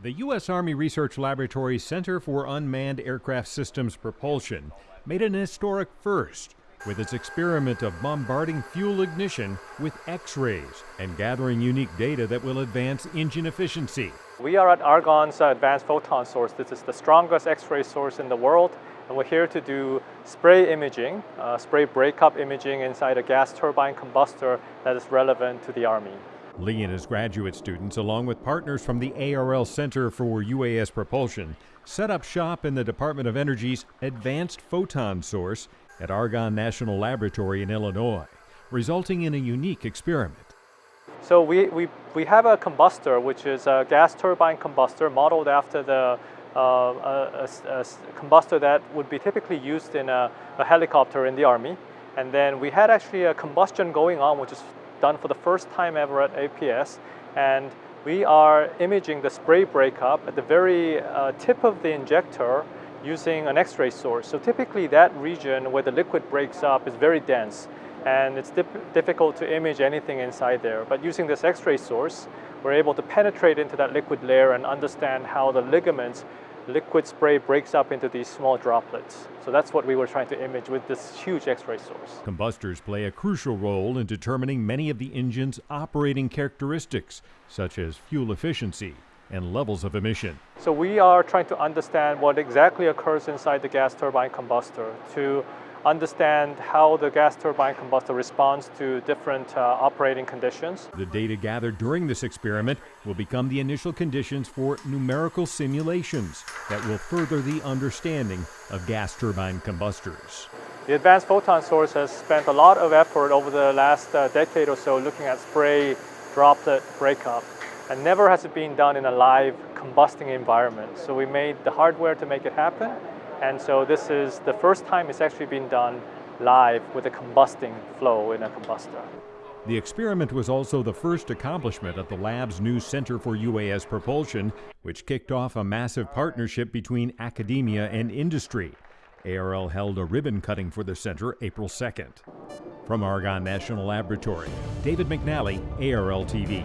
The U.S. Army Research Laboratory Center for Unmanned Aircraft Systems Propulsion made an historic first with its experiment of bombarding fuel ignition with X rays and gathering unique data that will advance engine efficiency. We are at Argonne's Advanced Photon Source. This is the strongest X ray source in the world. And we're here to do spray imaging, uh, spray breakup imaging inside a gas turbine combustor that is relevant to the Army. Lee and his graduate students, along with partners from the ARL Center for UAS Propulsion, set up shop in the Department of Energy's Advanced Photon Source at Argonne National Laboratory in Illinois, resulting in a unique experiment. So we, we, we have a combustor, which is a gas turbine combustor modeled after the uh, a, a, a combustor that would be typically used in a, a helicopter in the Army. And then we had actually a combustion going on, which is done for the first time ever at APS. And we are imaging the spray breakup at the very uh, tip of the injector using an X-ray source. So typically that region where the liquid breaks up is very dense and it's difficult to image anything inside there. But using this X-ray source, we're able to penetrate into that liquid layer and understand how the ligaments liquid spray breaks up into these small droplets. So that's what we were trying to image with this huge X-ray source. Combustors play a crucial role in determining many of the engine's operating characteristics, such as fuel efficiency and levels of emission. So we are trying to understand what exactly occurs inside the gas turbine combustor to understand how the gas turbine combustor responds to different uh, operating conditions. The data gathered during this experiment will become the initial conditions for numerical simulations that will further the understanding of gas turbine combustors. The Advanced Photon Source has spent a lot of effort over the last uh, decade or so looking at spray droplet breakup. And never has it been done in a live combusting environment. So we made the hardware to make it happen and so this is the first time it's actually been done live with a combusting flow in a combustor. The experiment was also the first accomplishment at the lab's new Center for UAS Propulsion, which kicked off a massive partnership between academia and industry. ARL held a ribbon cutting for the center April 2nd. From Argonne National Laboratory, David McNally, ARL TV.